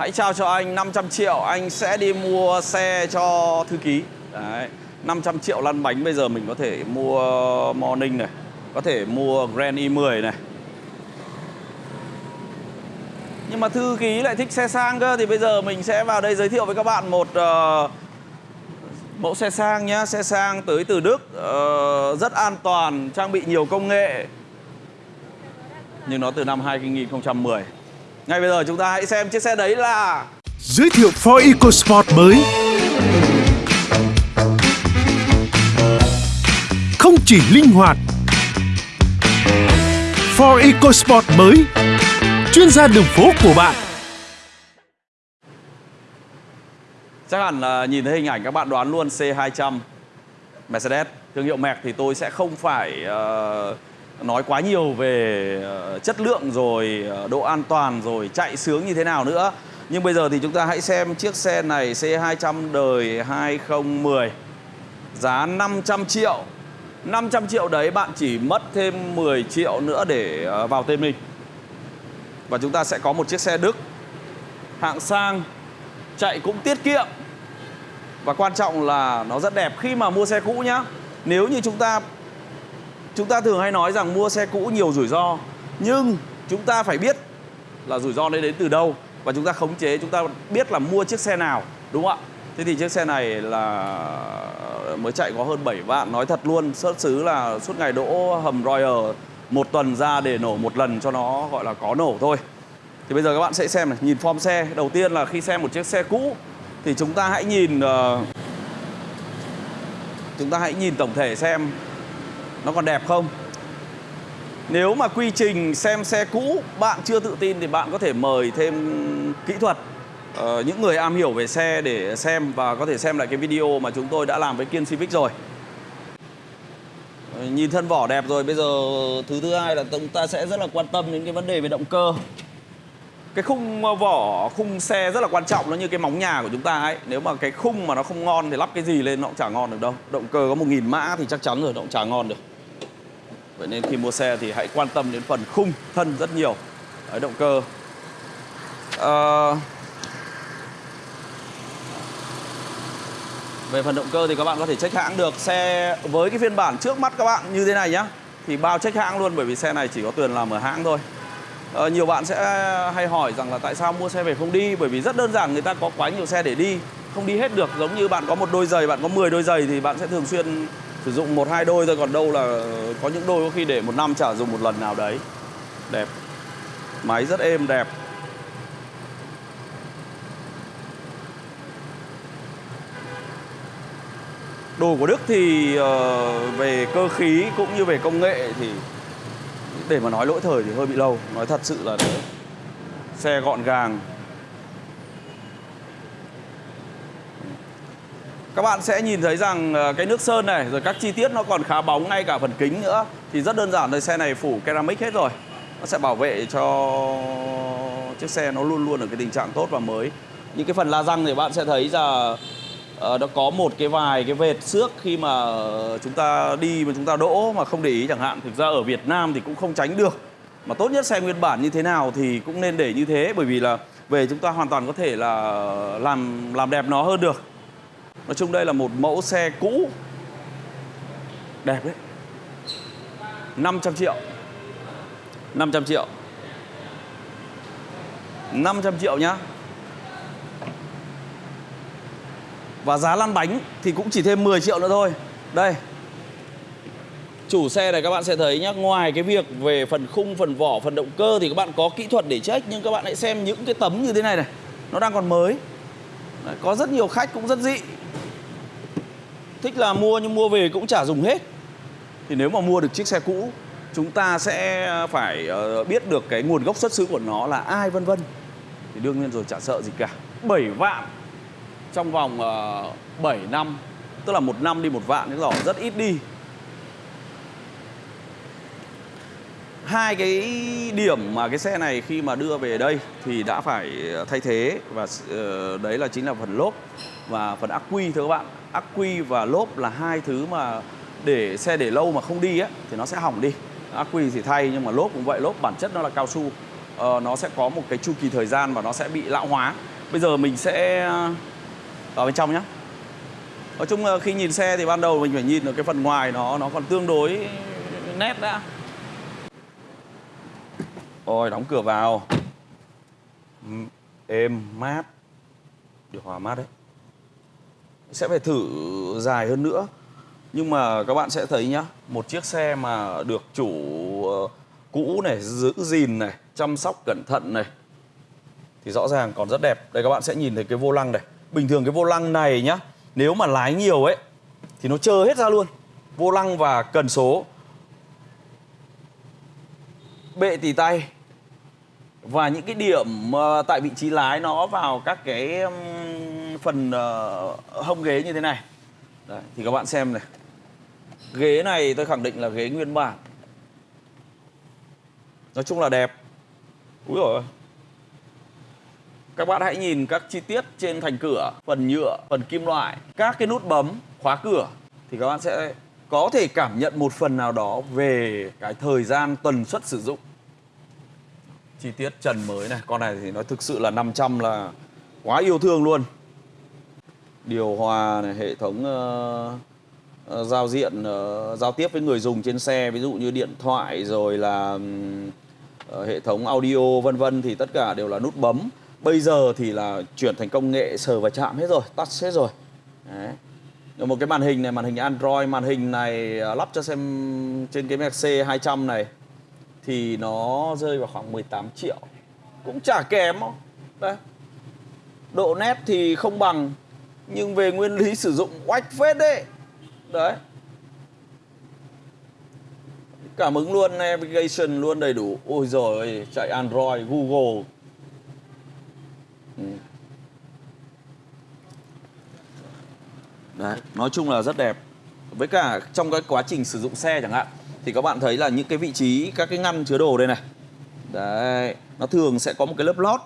Hãy trao cho anh 500 triệu Anh sẽ đi mua xe cho thư ký. Đấy 500 triệu lăn bánh bây giờ mình có thể mua Morning này Có thể mua Grand i10 này. Nhưng mà thư ký lại thích xe sang cơ Thì bây giờ mình sẽ vào đây giới thiệu với các bạn một uh, Mẫu xe sang nhá. Xe sang tới từ Đức uh, Rất an toàn, trang bị nhiều công nghệ. Nhưng nó từ năm 2010 ngay bây giờ chúng ta hãy xem chiếc xe đấy là Giới thiệu Ford EcoSport mới. Không chỉ linh hoạt Ford EcoSport mới Chuyên gia đường phố của bạn. Chắc hẳn là nhìn thấy hình ảnh các bạn đoán luôn C200 Mercedes. Thương hiệu Merc thì tôi sẽ không phải uh, nói quá nhiều về ờ, chất lượng rồi ờ, độ an toàn rồi, chạy sướng như thế nào nữa. Nhưng bây giờ thì chúng ta hãy xem chiếc xe này C200 đời 2010 giá 500 triệu. 500 triệu đấy, bạn chỉ mất thêm 10 triệu nữa để ờ, vào tên mình. Và chúng ta sẽ có một chiếc xe Đức. Hạng sang, chạy cũng tiết kiệm. Và quan trọng là nó rất đẹp khi mà mua xe cũ nhá. Nếu như chúng ta chúng ta thường hay nói rằng mua xe cũ nhiều rủi ro nhưng chúng ta phải biết là rủi ro đấy đến từ đâu và chúng ta khống chế chúng ta biết là mua chiếc xe nào đúng không ạ? Thế thì chiếc xe này là mới chạy có hơn 7 vạn. Nói thật luôn xuất xứ là suốt ngày đỗ hầm Royal một tuần ra để nổ một lần cho nó gọi là có nổ thôi. Thì bây giờ các bạn sẽ xem này nhìn form xe. Đầu tiên là khi xem một chiếc xe cũ thì chúng ta hãy nhìn uh, chúng ta hãy nhìn tổng thể xem nó còn đẹp không? Nếu mà quy trình xem xe cũ bạn chưa tự tin thì bạn có thể mời thêm kỹ thuật. Uh, những người am hiểu về xe để xem và có thể xem lại cái video mà chúng tôi đã làm với Kiên Civic rồi. Ờ, nhìn thân vỏ đẹp rồi bây giờ thứ thứ hai là chúng ta sẽ rất là quan tâm đến cái vấn đề về động cơ. Cái khung ờ, vỏ khung xe rất là quan trọng nó như cái móng nhà của chúng ta ấy. Nếu mà cái khung mà nó không ngon thì lắp cái gì lên nó cũng chả ngon được đâu. Động cơ có một nghìn mã thì chắc chắn rồi nó cũng chả ngon được. Vậy nên khi mua xe thì hãy quan tâm đến phần khung thân rất nhiều. Đấy, động cơ. À... Về phần động cơ thì các bạn có thể check hãng được. Xe với cái phiên bản trước mắt các bạn như thế này nhá Thì bao check hãng luôn bởi vì xe này chỉ có tuyền làm ở hãng thôi. À, Nhiều bạn sẽ hay hỏi rằng là tại sao mua xe về không đi? Bởi vì rất đơn giản người ta có quá nhiều xe để đi Không đi hết được. Giống như bạn có một đôi giày, bạn có 10 đôi giày Thì bạn sẽ thường xuyên sử dụng một hai đôi thôi còn đâu là có những đôi có khi để một năm chả dùng một lần nào đấy. Đẹp. Máy rất êm đẹp. Đồ của Đức thì uh, về cơ khí cũng như về công nghệ thì để mà nói lỗi thời thì hơi bị lâu. Nói thật sự là thế xe gọn gàng. Các bạn sẽ nhìn thấy rằng ờ, cái nước sơn này, rồi các chi tiết nó còn khá bóng ngay cả phần kính nữa. Thì rất đơn giản thôi, xe này phủ ceramic hết rồi. Nó sẽ bảo vệ cho chiếc xe nó luôn luôn ở cái tình trạng tốt và mới. Những cái phần la răng thì bạn sẽ thấy là ờ, nó có một cái vài cái vệt xước khi mà chúng ta đi mà chúng ta đỗ mà không để ý chẳng hạn. Thực ra ở Việt Nam thì cũng không tránh được. Mà tốt nhất xe nguyên bản như thế nào thì cũng nên để như thế, bởi vì là về chúng ta hoàn toàn có thể là làm làm đẹp nó hơn được. Nói chung đây là một mẫu xe cũ. Đẹp đấy. 500 triệu. 500 triệu. 500 triệu nhá. Và giá lăn bánh thì cũng chỉ thêm 10 triệu nữa thôi. Đây. Chủ xe này các bạn sẽ thấy nhá Ngoài cái việc về phần khung, phần vỏ, phần động cơ Thì các bạn có kỹ thuật để check Nhưng các bạn hãy xem những cái tấm như thế này này. Nó đang còn mới. Đấy, Có rất nhiều khách cũng rất dị thích là mua nhưng mua về cũng chả dùng hết. Thì nếu mà mua được chiếc xe cũ chúng ta sẽ phải ờ, biết được cái nguồn gốc xuất xứ của nó là ai vân vân. Thì đương nhiên rồi chả sợ gì cả. 7 vạn trong vòng ờ, uh, 7 năm tức là một năm đi một vạn thì rõ rất ít đi. Hai cái điểm mà cái xe này khi mà đưa về đây thì đã phải thay thế và uh, đấy là chính là phần lốp và phần ắc quy thưa các bạn. Ắc quy và lốp là hai thứ mà để xe để lâu mà không đi á thì nó sẽ hỏng đi. Ắc quy thì thay nhưng mà lốp cũng vậy lốp bản chất nó là cao su. Ờ, nó sẽ có một cái chu kỳ thời gian và nó sẽ bị lão hóa. Bây giờ mình sẽ ờ, vào bên trong nhé nói chung là khi nhìn xe thì ban đầu mình phải nhìn ở cái phần ngoài nó nó còn tương đối nét đã. Ôi đóng cửa vào. Ừ, êm mát. Điều hòa mát đấy. Sẽ phải thử dài hơn nữa. Nhưng mà các bạn sẽ thấy nhá, Một chiếc xe mà được chủ ờ, cũ này, Giữ gìn này, Chăm sóc cẩn thận này, Thì rõ ràng còn rất đẹp. Đây, các bạn sẽ nhìn thấy cái vô lăng này. Bình thường cái vô lăng này nhá, Nếu mà lái nhiều ấy, Thì nó trơ hết ra luôn. Vô lăng và cần số. Bệ tỉ tay. Và những cái điểm ờ, tại vị trí lái nó vào các cái phần ờ, hông ghế như thế này. Đấy, thì các bạn xem này. Ghế này tôi khẳng định là ghế nguyên bản. Nói chung là đẹp. Úi rồi các bạn hãy nhìn các chi tiết trên thành cửa phần nhựa phần kim loại các cái nút bấm khóa cửa thì các bạn sẽ có thể cảm nhận một phần nào đó về cái thời gian tần suất sử dụng. Chi tiết trần mới này con này thì nó thực sự là 500 là quá yêu thương luôn điều hòa này hệ thống uh, giao diện uh, giao tiếp với người dùng trên xe ví dụ như điện thoại rồi là um, hệ thống audio vân vân thì tất cả đều là nút bấm. Bây giờ thì là chuyển thành công nghệ sờ và chạm hết rồi touch hết rồi. Đấy. Một cái màn hình này màn hình Android màn hình này lắp cho xem trên cái Mercedes 200 này thì nó rơi vào khoảng 18 triệu. Cũng chả kém đâu. Đấy. Độ nét thì không bằng nhưng về nguyên lý sử dụng oách phết đấy đấy. Cảm ứng luôn, navigation luôn đầy đủ. Ôi rồi chạy android, google. Ừ. đấy, nói chung là rất đẹp. Với cả trong cái quá trình sử dụng xe chẳng hạn, thì các bạn thấy là những cái vị trí, các cái ngăn chứa đồ đây này. Đấy, nó thường sẽ có một cái lớp lót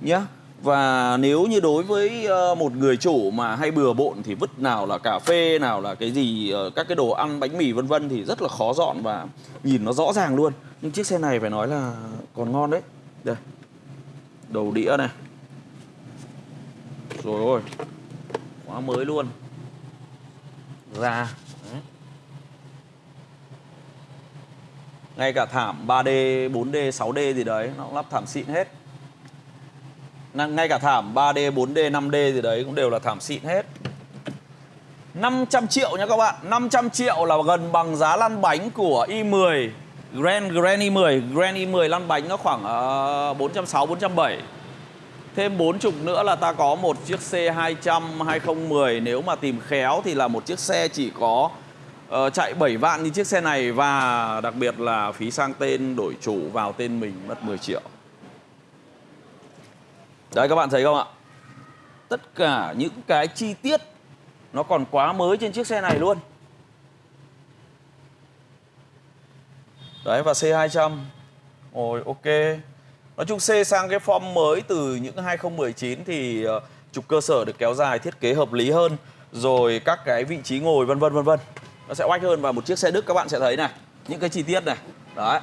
nhá và nếu như đối với ờ, một người chủ mà hay bừa bộn thì vứt nào là cà phê nào là cái gì ờ, các cái đồ ăn bánh mì vân vân thì rất là khó dọn và nhìn nó rõ ràng luôn. Nhưng chiếc xe này phải nói là còn ngon đấy. Đây đầu đĩa này. Rồi ôi quá mới luôn. Ra. Đấy. ngay cả thảm 3D, 4D, 6D gì đấy nó cũng lắp thảm xịn hết ngay cả thảm 3D, 4D, 5D gì đấy cũng đều là thảm xịn hết. 500 triệu nha các bạn. 500 triệu là gần bằng giá lăn bánh của i10 Grand Grand i10 Grand i10 lăn bánh nó khoảng uh, 460 470 Thêm 40 nữa là ta có một chiếc C200 2010 Nếu mà tìm khéo thì là một chiếc xe chỉ có uh, chạy 7 vạn như chiếc xe này. Và đặc biệt là phí sang tên đổi chủ vào tên mình mất 10 triệu. Đấy, các bạn thấy không ạ? Tất cả những cái chi tiết Nó còn quá mới trên chiếc xe này luôn. Đấy, và C200 Ôi, ok. Nói chung C sang cái form mới từ những 2019 thì ờ, trục cơ sở được kéo dài, thiết kế hợp lý hơn. Rồi các cái vị trí ngồi, vân vân vân vân. Nó sẽ oách hơn và một chiếc xe Đức, các bạn sẽ thấy này. Những cái chi tiết này. Đấy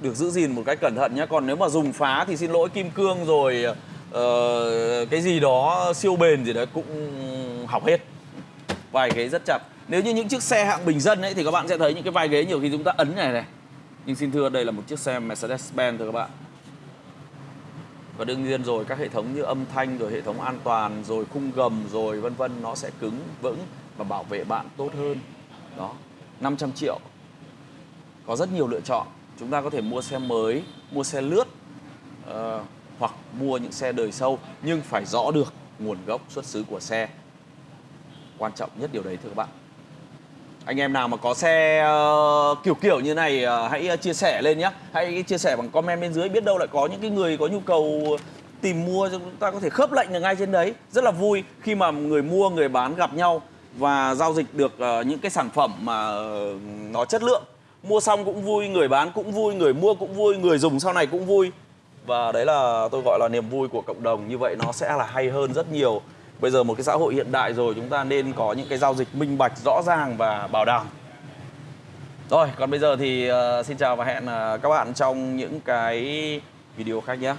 được giữ gìn một cách cẩn thận nhé còn nếu mà dùng phá thì xin lỗi kim cương rồi uh, cái gì đó siêu bền gì đấy cũng hỏng hết. Vài ghế rất chặt. Nếu như những chiếc xe hạng bình dân ấy thì các bạn sẽ thấy những cái vai ghế nhiều khi chúng ta ấn này này. Nhưng xin thưa đây là một chiếc xe Mercedes-Benz thưa các bạn. Và đương nhiên rồi các hệ thống như âm thanh rồi hệ thống an toàn rồi khung gầm rồi vân vân nó sẽ cứng vững và bảo vệ bạn tốt hơn. Đó 500 triệu. Có rất nhiều lựa chọn chúng ta có thể mua xe mới mua xe lướt uh, hoặc mua những xe đời sâu nhưng phải rõ được nguồn gốc xuất xứ của xe. Quan trọng nhất điều đấy thưa các bạn. Anh em nào mà có xe uh, kiểu kiểu như này uh, hãy chia sẻ lên nhé hãy chia sẻ bằng comment bên dưới biết đâu lại có những cái người có nhu cầu tìm mua chúng ta có thể khớp lệnh được ngay trên đấy. Rất là vui khi mà người mua người bán gặp nhau và giao dịch được uh, những cái sản phẩm mà nó chất lượng mua xong cũng vui người bán cũng vui người mua cũng vui người dùng sau này cũng vui. Và đấy là tôi gọi là niềm vui của cộng đồng. Như vậy nó sẽ là hay hơn rất nhiều. Bây giờ một cái xã hội hiện đại rồi chúng ta nên có những cái giao dịch minh bạch rõ ràng và bảo đảm. Rồi, còn bây giờ thì uh, xin chào và hẹn uh, các bạn trong những cái video khác nhé.